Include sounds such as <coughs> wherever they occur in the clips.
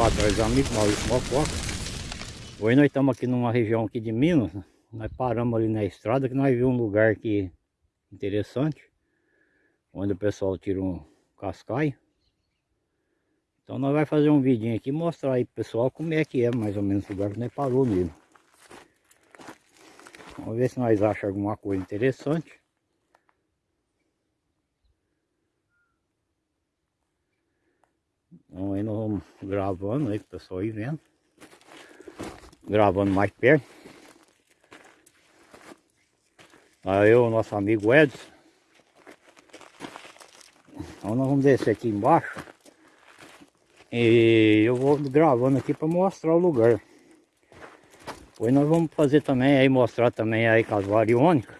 boa tarde, amigo Maurício Mococa. Hoje nós estamos aqui numa região aqui de Minas. Nós paramos ali na estrada que nós vimos um lugar aqui interessante. Onde o pessoal tira um cascaio. Então nós vamos fazer um vidinho aqui mostrar aí pro pessoal como é que é mais ou menos o lugar que nós parou nele. Vamos ver se nós achamos alguma coisa interessante. Então aí nós vamos gravando aí para pessoal ir vendo. Gravando mais perto. Aí o nosso amigo Edson. Então nós vamos descer aqui embaixo. E eu vou gravando aqui para mostrar o lugar. Depois nós vamos fazer também aí, mostrar também aí com as variônicas.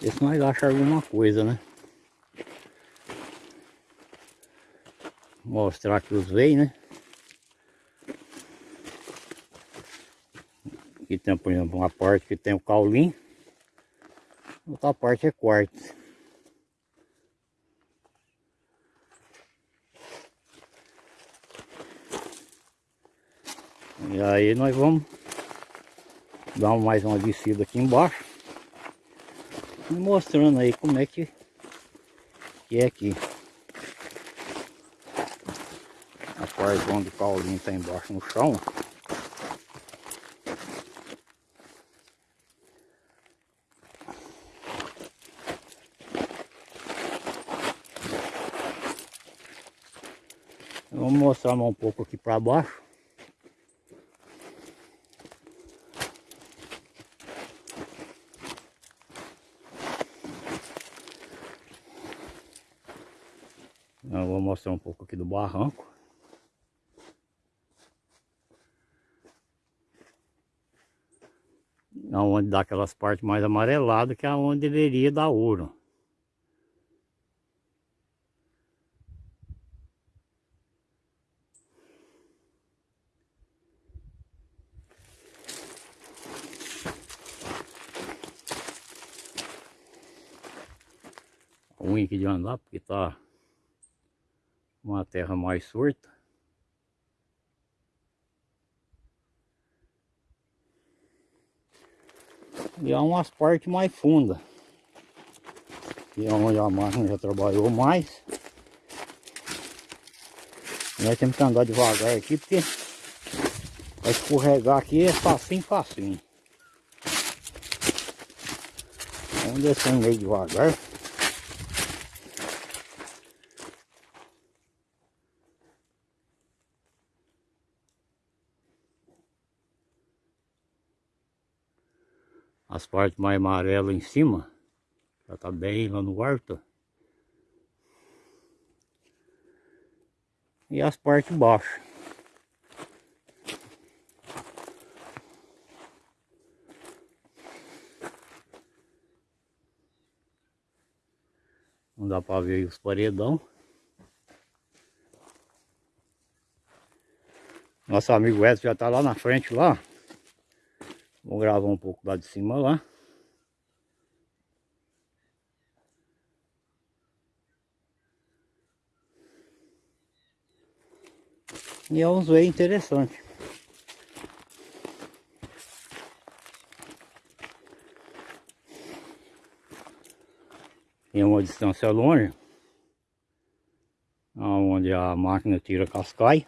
Ver se nós achamos alguma coisa, né? Mostrar que os veios, né? Aqui tem, por exemplo, uma parte que tem o caulim. Outra parte é quartzo. E aí nós vamos dar mais uma descida aqui embaixo. Mostrando aí como é que, que é aqui. A onde o Paulinho está embaixo no chão. Vamos mostrar um pouco aqui para baixo. Eu vou mostrar um pouco aqui do barranco. Onde dá aquelas partes mais amareladas, que é onde deveria dar ouro. ruim aqui de andar porque tá uma terra mais surta. E há umas partes mais fundas. Que é onde a máquina já trabalhou mais. Nós temos que andar devagar aqui porque para escorregar aqui é facinho, facinho. Vamos descer meio devagar. As partes mais amarelas em cima já tá bem lá no quarto. E as partes baixas. Não dá para ver os paredão. Nosso amigo Edson já tá lá na frente lá Vou gravar um pouco lá de cima lá. E é uns veios interessantes. Tem uma distância longe. Onde a máquina tira cascai.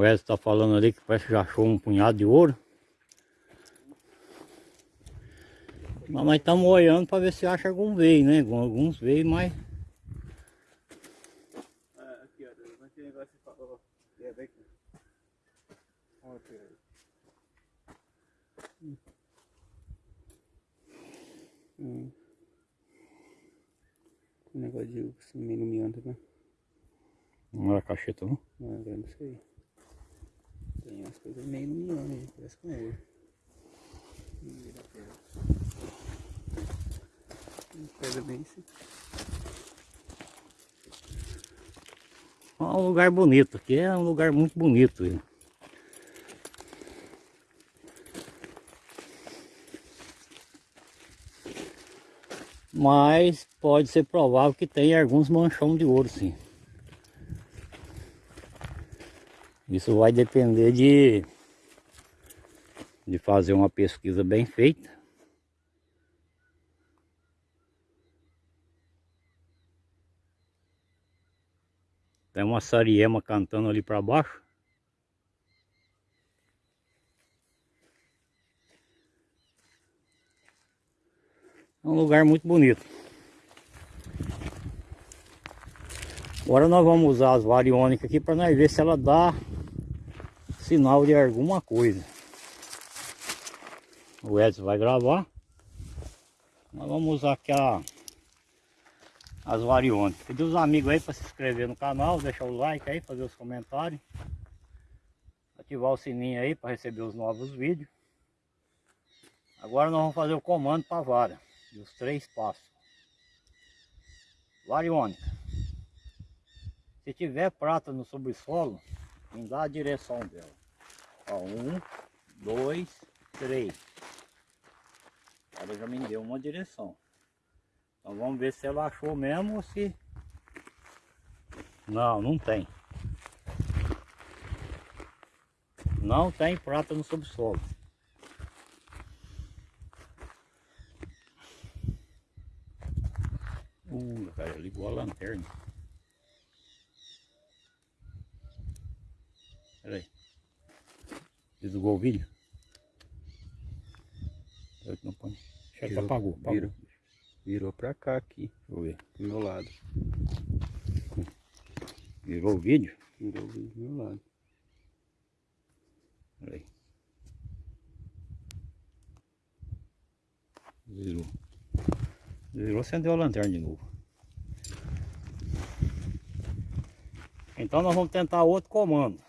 O Edson está falando ali que parece que já achou um punhado de ouro. Mas nós estamos olhando para ver se acha algum veio, né? Alguns veio, mas... É, aqui, ó. Esse negócio que falou. É, vem aqui. Aqui. Hum. Um negócio de miando, né? Não era cacheta, não? Não, não sei. Tem umas coisas meio iluminando aí, parece com ouro. Vamos ver a bem assim. É um lugar bonito, aqui é um lugar muito bonito. Viu? Mas pode ser provável que tenha alguns manchões de ouro sim. Isso vai depender de, de fazer uma pesquisa bem feita. Tem uma sariema cantando ali para baixo. É um lugar muito bonito. Agora nós vamos usar as variônicas aqui para nós ver se ela dá sinal de alguma coisa. O Edson vai gravar. Nós vamos usar aqui a, as variônicas. Pedir os amigos aí para se inscrever no canal, deixar o like aí, fazer os comentários. Ativar o sininho aí para receber os novos vídeos. Agora nós vamos fazer o comando para a vara. Dos três passos. Variônica. Se tiver prata no subsolo, me dá a direção dela. Ó, um, dois, três. Ela já me deu uma direção. Então vamos ver se ela achou mesmo ou se... Não, não tem. Não tem prata no subsolo. Uh, cara, ligou a lanterna. Pera Desligou o vídeo? Eu não põe. Já Virou, apagou, apagou. virou. Virou pra cá aqui, Deixa eu ver. do meu lado. Virou o vídeo? Virou do meu lado. Pera aí. Virou. Virou, acendeu a lanterna de novo. Então nós vamos tentar outro comando.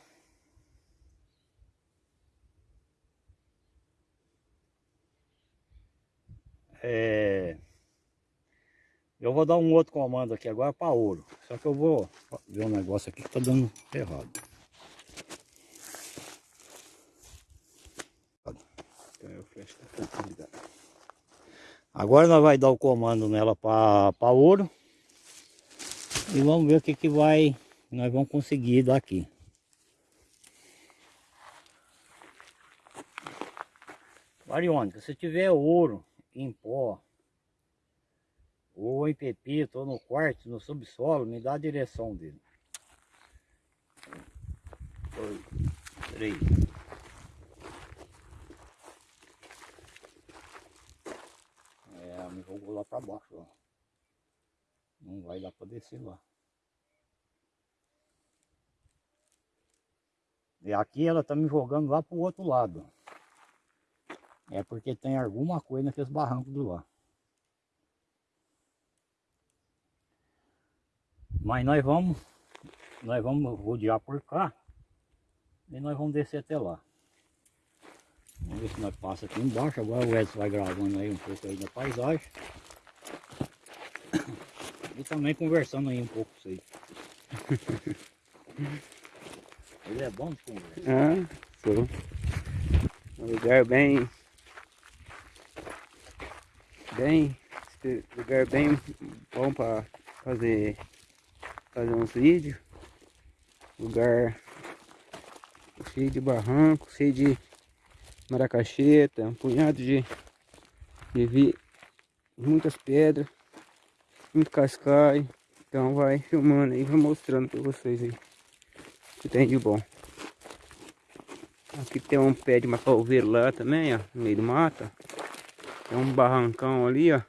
Eu vou dar um outro comando aqui agora para ouro. Só que eu vou ver um negócio aqui que tá dando errado. Facilidade. Agora nós vai dar o comando nela para ouro. E vamos ver o que, que vai nós vamos conseguir daqui. Variônica, se tiver ouro em pó, ou em pepito, ou no quarto, no subsolo, me dá a direção dele. Dois, três. É, me jogou lá para baixo, ó. Não vai dar para descer lá. E aqui ela tá me jogando lá pro outro lado. É porque tem alguma coisa naqueles barrancos do lá. Mas nós vamos, nós vamos rodear por cá. E nós vamos descer até lá. Vamos ver se nós passa aqui embaixo. Agora o Edson vai gravando aí um pouco aí da paisagem. <coughs> E também conversando aí um pouco com vocês. <laughs> Ele é bom de conversa. Ah, sou. Um lugar bem. Bem. Lugar bem bom para fazer. Fazer uns vídeos. Lugar cheio de barranco, cheio de maracacheta, um punhado de, de vi, muitas pedras, muito cascai. Então vai filmando aí, vai mostrando para vocês aí que tem de bom. Aqui tem um pé de macalveiro lá também, ó, no meio do mato. Tem um barrancão ali, ó.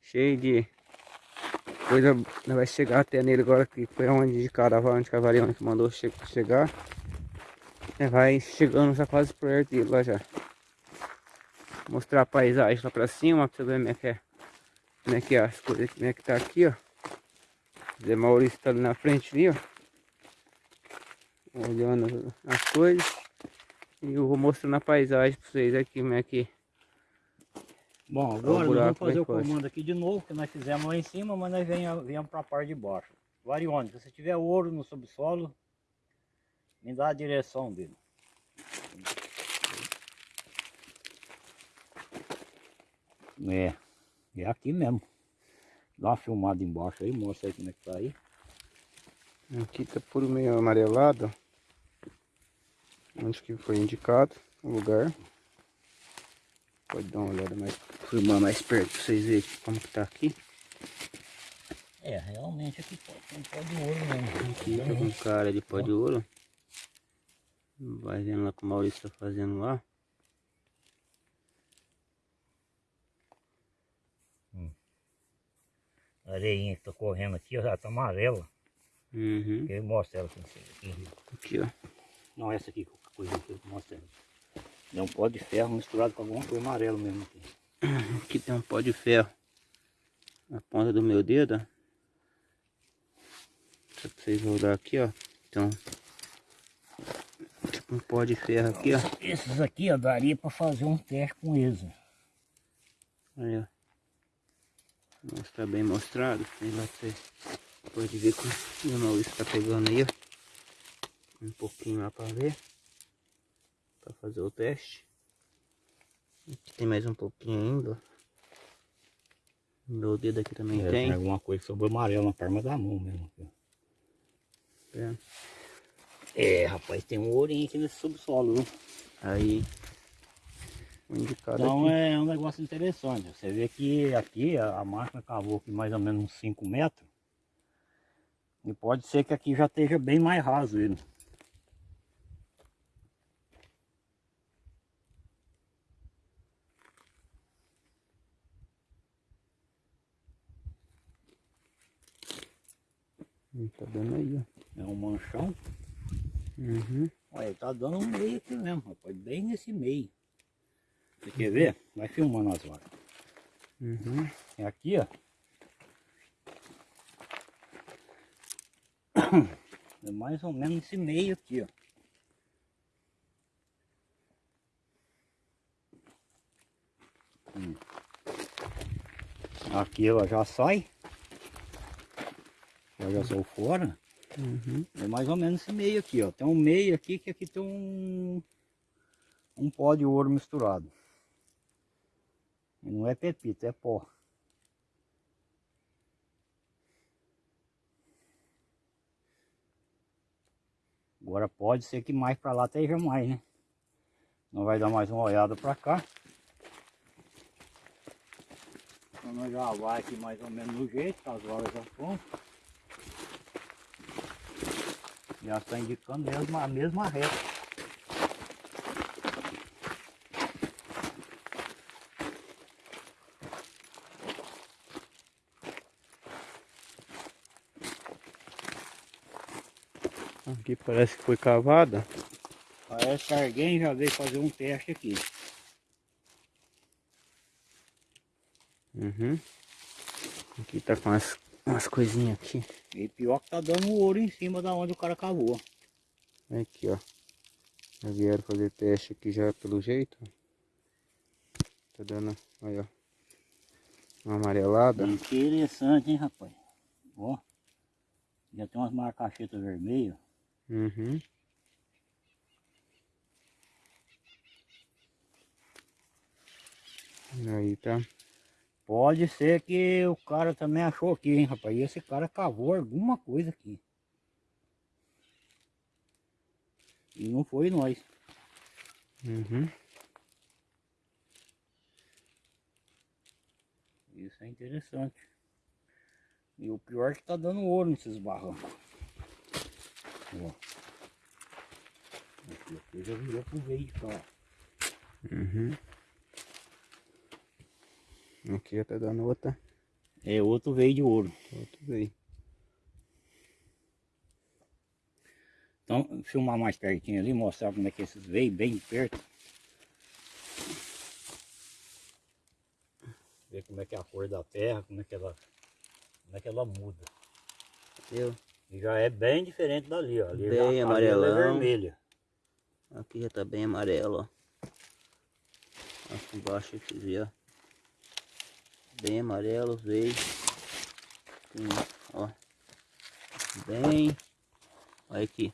Cheio de coisa. Vai chegar até nele agora, que foi onde de caravana de cavaleiro que mandou che chegar. É, vai chegando já quase perto dele lá já. Mostrar a paisagem lá pra cima, pra você ver como é que é. Como é que é as coisas, como é que tá aqui, ó. Zé Maurício tá ali na frente ali, ó olhando as coisas e eu vou mostrando a paisagem para vocês aqui como é que Bom, agora nós buraco vamos fazer o comando aqui de novo, que nós fizemos lá em cima, mas nós venha- viemos para a parte de baixo. Variônica, se tiver ouro no subsolo, me dá a direção dele. É, É aqui mesmo. Dá uma filmada embaixo aí, mostra aí como é que tá aí. Aqui tá por meio amarelado. Onde que foi indicado o lugar. Pode dar uma olhada mais, filmar mais perto pra vocês verem como que tá aqui. É, realmente aqui pode ter um pó de ouro mesmo. Aqui tá com cara de pó de ouro. Vai vendo lá que o Maurício tá fazendo lá. A areinha que tá correndo aqui, ó, já tá amarela. Uhum. Eu mostro ela pra vocês aqui. Aqui, ó. Não, essa aqui, coisa que eu mostro ela. É um pó de ferro misturado com alguma coisa amarela mesmo aqui. <coughs> Aqui tem um pó de ferro. Na ponta do meu dedo, ó. Só pra vocês olhar aqui, ó. Então, tipo um pó de ferro aqui, ó. Esses aqui, ó, daria pra fazer um teste com eles. Aí, ó. Mostrar bem mostrado. Sei lá você pode ver que o Maurício tá pegando aí, ó. Um pouquinho lá pra ver. Pra fazer o teste. Aqui tem mais um pouquinho ainda. Meu dedo aqui também É, tem. alguma coisa sobre amarelo na palma da mão mesmo. É. É, rapaz, tem um ourinho aqui nesse subsolo, viu? Aí. Indicado Então aqui. é um negócio interessante. Você vê que aqui a, a máquina cavou aqui mais ou menos uns 5 metros. E pode ser que aqui já esteja bem mais raso ele. Tá dando aí, ó. É um manchão. Uhum. Olha, tá dando um meio aqui mesmo, rapaz. Bem nesse meio. Você quer ver? Vai filmando as horas. Uhum. É aqui, ó. É mais ou menos esse meio aqui, ó. Hum. Aqui ela já sai. Já sou fora. Uhum. É mais ou menos esse meio aqui, ó. Tem um meio aqui que aqui tem um um pó de ouro misturado. E não é pepita, é pó. Agora pode ser que mais para lá esteja mais, né? Não vai dar mais uma olhada para cá. Então nós já vai aqui mais ou menos no jeito, as horas já estão. Já está indicando mesmo a mesma reta. Aqui parece que foi cavada. Parece que alguém já veio fazer um teste aqui. Uhum. Aqui tá com umas, umas coisinhas aqui. E pior que tá dando ouro em cima da onde o cara cavou. Aqui, ó. Já vieram fazer teste aqui já pelo jeito. Tá dando, aí, ó. Uma amarelada. Interessante, hein, rapaz? Ó. Já tem umas marcachetas vermelhas. Uhum. Aí tá. Pode ser que o cara também achou aqui, hein, rapaz? E esse cara cavou alguma coisa aqui. E não foi nós. Uhum. Isso é interessante. E o pior é que tá dando ouro nesses barrancos. Ó. Aqui, aqui já virou pro veio de cá. Uhum. Aqui tá dando outra. É outro veio de ouro. Outro veio. Então, filmar mais pertinho ali, mostrar como é que esses veio bem de perto. Ver como é que é a cor da terra, como é que ela, como é que ela muda. Viu? E já é bem diferente dali, ó. Ali Bem já, ela amarelão. é vermelha. Aqui já tá bem amarelo, ó. Aqui embaixo aqui, ó. Bem amarelo, veio. Ó. Bem. Olha aqui.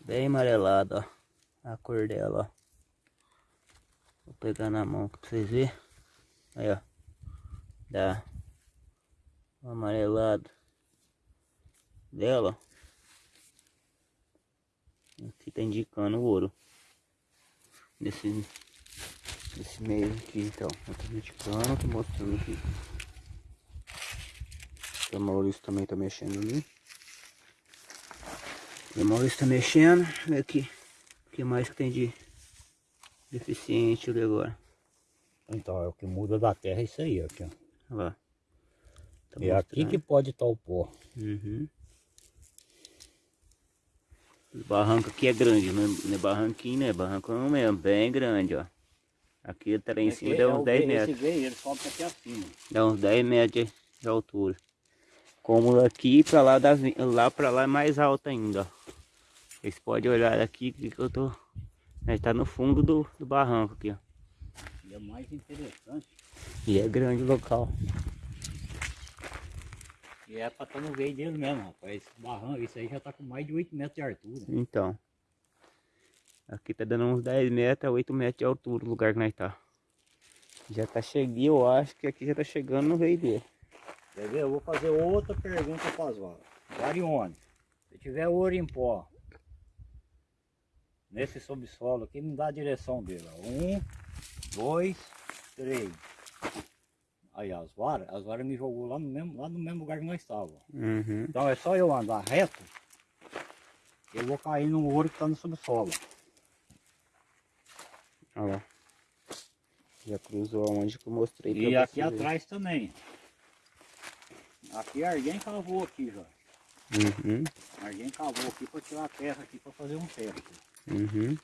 Bem amarelado, ó. A cor dela, ó. Vou pegar na mão pra vocês verem. Aí, ó. da o amarelado dela. Aqui tá indicando o ouro. Nesse, nesse meio aqui então. Eu tô indicando, tô mostrando aqui. O Maurício também tá mexendo ali. O Maurício tá mexendo. Olha aqui. O que mais que tem de deficiente ali agora? Então, é o que muda da terra é isso aí, aqui, ó. Olha lá. Tá é aqui que pode estar o pó. Uhum. O barranco aqui é grande, não é, não é barranquinho, né? Barrancão mesmo, bem grande, ó. Aqui tá lá em cima, dá uns 10 metros. Ele sobe aqui acima. Dá uns 10 metros de altura. Como aqui pra lá, das, lá pra lá é mais alto ainda, ó. Vocês podem olhar aqui que eu tô... A gente tá no fundo do, do barranco aqui, ó. E é mais interessante. E é grande o local. E é pra estar no veio dele mesmo, rapaz. Esse barranco, isso aí já tá com mais de 8 metros de altura. Então. Aqui tá dando uns 10 metros a 8 metros de altura o lugar que nós tá. Já tá chegando, eu acho que aqui já tá chegando no veio dele. Quer ver? Eu vou fazer outra pergunta para as varas. Varione, se tiver ouro em pó, nesse subsolo aqui, me dá a direção dele. Ó. Um, dois, três. Aí as varas, as varas me jogou lá no mesmo, lá no mesmo lugar que nós estávamos. Uhum. Então é só eu andar reto, eu vou cair no ouro que está no subsolo. Olha lá. Já cruzou onde que eu mostrei E aqui atrás também. Aqui alguém cavou aqui já. Uhum. Alguém cavou aqui para tirar a terra aqui para fazer um teto. Uhum.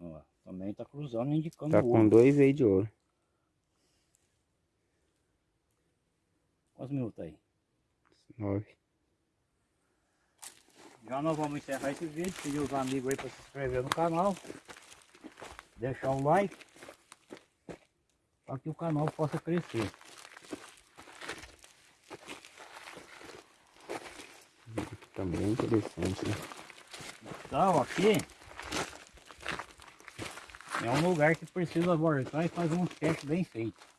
Ó, também tá cruzando indicando Tá o com ouro. dois veios de ouro. Quantos minutos aí? Nove. Já nós vamos encerrar esse vídeo, pedir os amigos aí para se inscrever no canal, deixar o like, para que o canal possa crescer. Aqui tá interessante, né? Então aqui é um lugar que precisa voltar e fazer um teste bem feito.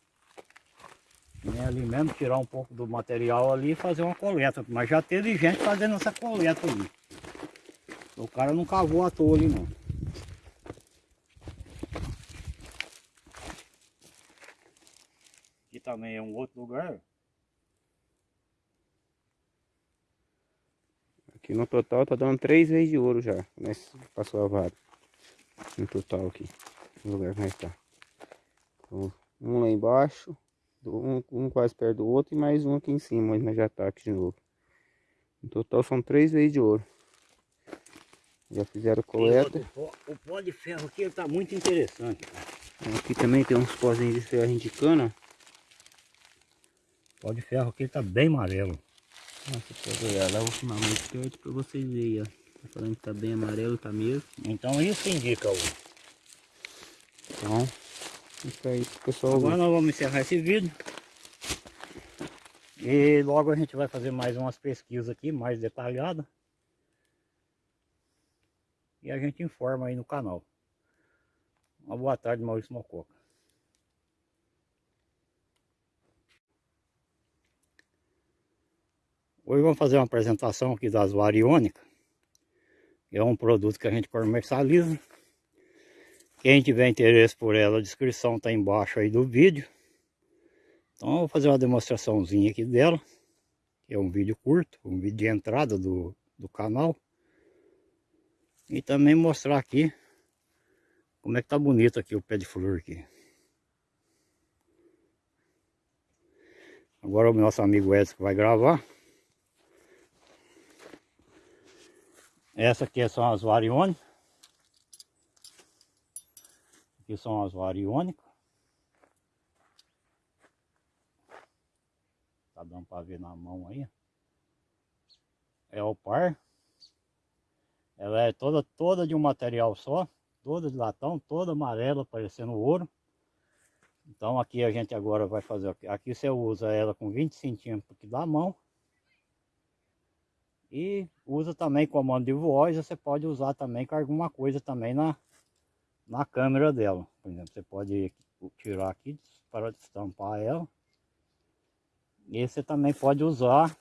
E ali mesmo tirar um pouco do material ali e fazer uma coleta. Mas já teve gente fazendo essa coleta ali. O cara não cavou à toa ali não. Aqui também é um outro lugar. Aqui no total tá dando três vezes de ouro já. Nesse passou a vara. No total aqui. No lugar que nós tá. Então, um lá embaixo. Um, um quase perto do outro e mais um aqui em cima, mas nós já tá aqui de novo. No total são três vezes de ouro. Já fizeram coleta. Outro O pó de ferro aqui ele tá muito interessante. cara. Aqui também tem uns pozinhos de ferro indicando. O pó de ferro aqui ele tá bem amarelo. Nossa, pode olhar lá, vou filmar mais perto pra vocês verem, ó. Tá falando que tá bem amarelo, tá mesmo. Então isso indica o. Então, isso aí pessoal Agora nós vamos encerrar esse vídeo. E logo a gente vai fazer mais umas pesquisas aqui, mais detalhadas. E a gente informa aí no canal. Uma boa tarde, Maurício Mococa. Hoje vamos fazer uma apresentação aqui das variônicas. Que é um produto que a gente comercializa. Quem tiver interesse por ela, a descrição está embaixo aí do vídeo. Então eu vou fazer uma demonstraçãozinha aqui dela. Que é um vídeo curto, um vídeo de entrada do, do canal. E também mostrar aqui como é que tá bonito aqui o pé de flor aqui. Agora o nosso amigo Edson vai gravar. Essa aqui são as variônicas. Aqui são as variônicas. Tá dando para ver na mão aí. É o par. Ela é toda, toda de um material só. Toda de latão, toda amarela, parecendo ouro. Então aqui a gente agora vai fazer. Aqui, aqui você usa ela com 20 centímetros da mão. E usa também comando de voz, você pode usar também com alguma coisa também na, na câmera dela. Por exemplo, você pode tirar aqui para destampar ela. E você também pode usar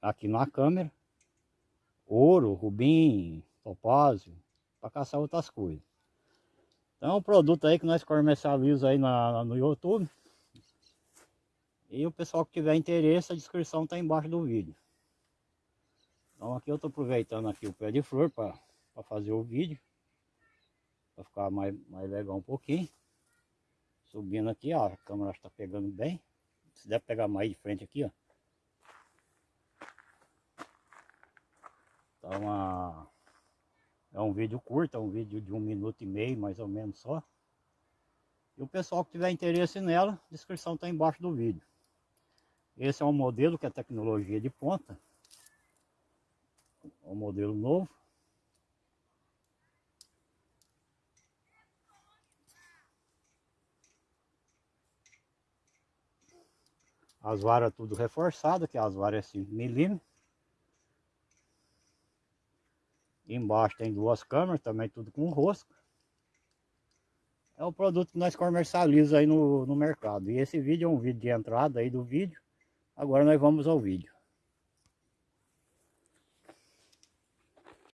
aqui na câmera ouro, rubim, topázio, para caçar outras coisas. Então é um produto aí que nós comercializamos aí na, no YouTube. E o pessoal que tiver interesse, a descrição está embaixo do vídeo. Então aqui eu estou aproveitando aqui o pé de flor para fazer o vídeo. Para ficar mais, mais legal um pouquinho. Subindo aqui, ó, a câmera está pegando bem. Se deve pegar mais de frente aqui, ó. Tá uma... É um vídeo curto, é um vídeo de um minuto e meio, mais ou menos só. E o pessoal que tiver interesse nela, descrição está embaixo do vídeo. Esse é um modelo que é tecnologia de ponta. É um modelo novo. As varas tudo reforçadas, que as varas é 5 milímetros. Embaixo tem duas câmeras, também tudo com rosca. É o produto que nós comercializamos aí no, no mercado. E esse vídeo é um vídeo de entrada aí do vídeo. Agora nós vamos ao vídeo.